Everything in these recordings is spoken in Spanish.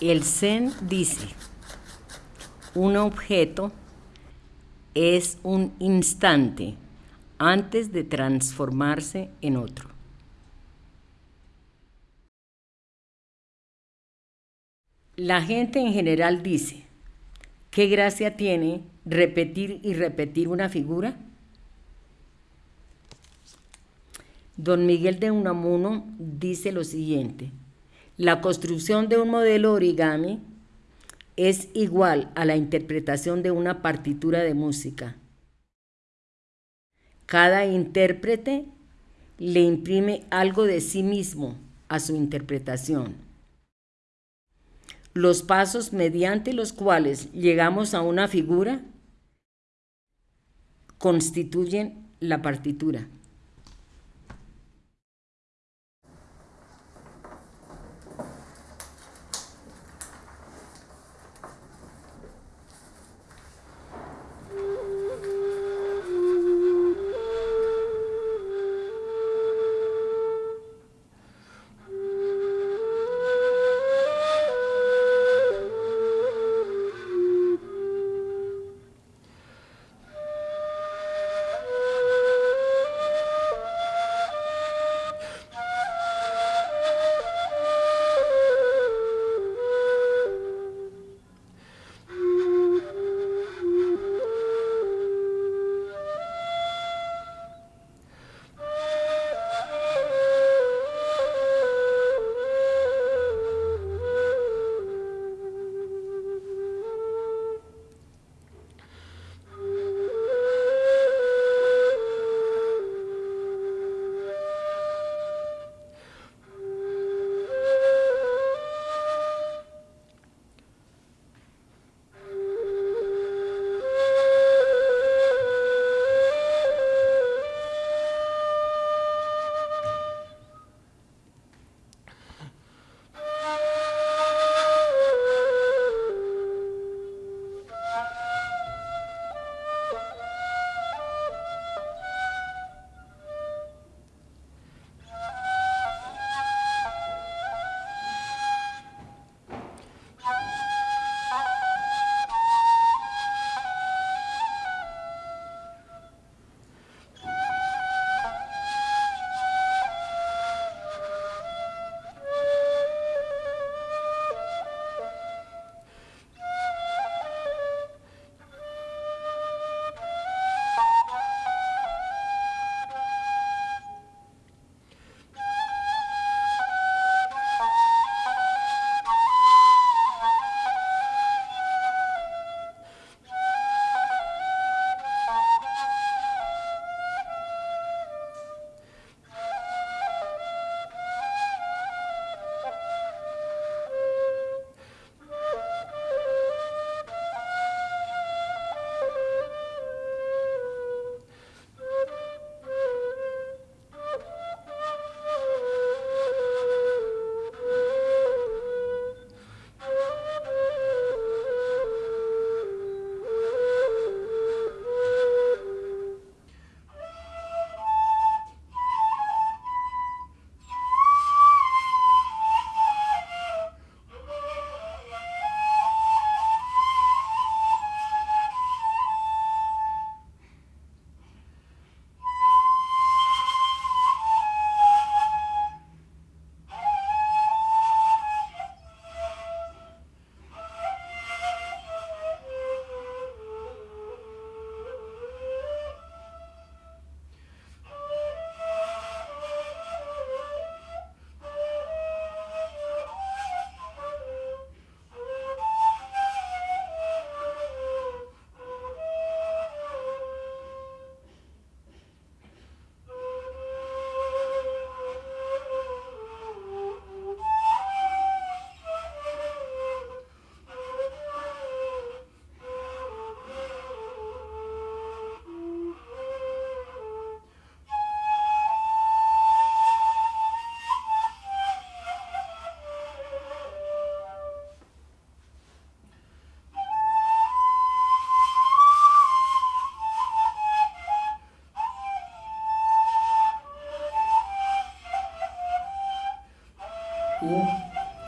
El Zen dice, un objeto es un instante antes de transformarse en otro. La gente en general dice, ¿qué gracia tiene repetir y repetir una figura? Don Miguel de Unamuno dice lo siguiente, la construcción de un modelo origami es igual a la interpretación de una partitura de música. Cada intérprete le imprime algo de sí mismo a su interpretación. Los pasos mediante los cuales llegamos a una figura constituyen la partitura.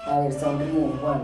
Air 梦幻